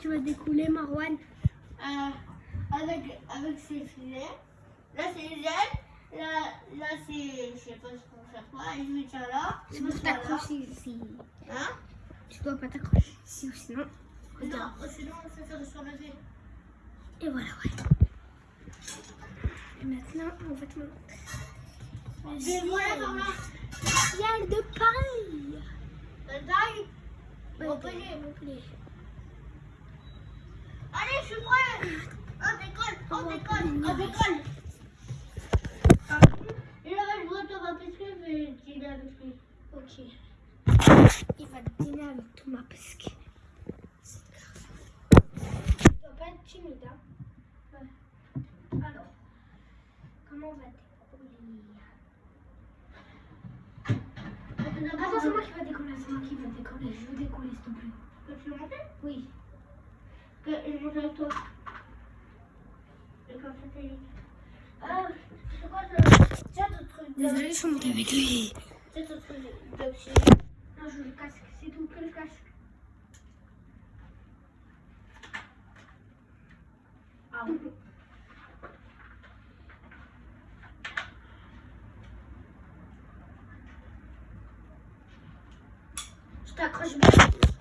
tu vas découler, Marwan Euh, avec, avec ses filets. Là, c'est les ailes. Là, là c'est. Je sais pas ce qu'on fait quoi. Et je mets ça là. Tu dois là. t'accrocher ici. Hein Tu dois pas t'accrocher ici ou sinon. Non, sinon, on fait faire sur le nez. Et voilà, ouais. Et maintenant, on va te montrer. Et voilà, par là. Ciel de Paris La taille. Ouais, Montpellier. Montpellier. Je suis prêt. On décolle, on décolle, on décolle. Et là, je vois parce que je vais dîner avec lui. Ok. Il va dîner avec Thomas parce que c'est grave. Tu dois pas être timide, hein Ouais. Alors, comment on va décoller Attends, c'est moi qui va décoller, c'est moi qui va décoller. Je veux décoller, s'il te plaît. Tu veux monter Oui. Que je comme. Ah, c'est quoi ça? Tiens ton truc. je suis montée avec lui. Tiens ton truc d'oxygène. Non, je veux le casque, c'est tout que le casque. Ah oui. Je t'accroche bien.